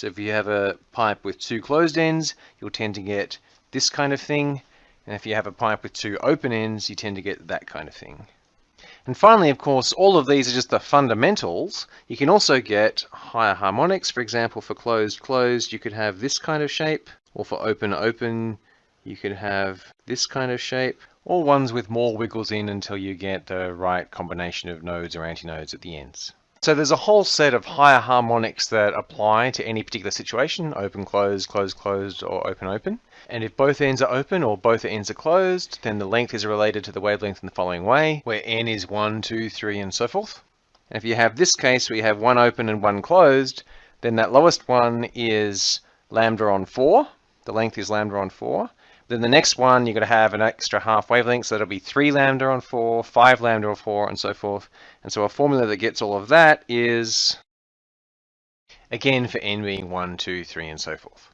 So if you have a pipe with two closed ends, you'll tend to get this kind of thing. And if you have a pipe with two open ends, you tend to get that kind of thing. And finally, of course, all of these are just the fundamentals. You can also get higher harmonics. For example, for closed, closed, you could have this kind of shape. Or for open, open, you could have this kind of shape. Or ones with more wiggles in until you get the right combination of nodes or antinodes at the ends. So there's a whole set of higher harmonics that apply to any particular situation, open, closed, closed, closed, or open, open. And if both ends are open or both ends are closed, then the length is related to the wavelength in the following way, where n is 1, 2, 3, and so forth. And if you have this case where you have one open and one closed, then that lowest one is lambda on 4. The length is lambda on 4. Then the next one, you're going to have an extra half wavelength, so that'll be 3 lambda on 4, 5 lambda on 4, and so forth. And so a formula that gets all of that is, again, for n being 1, 2, 3, and so forth.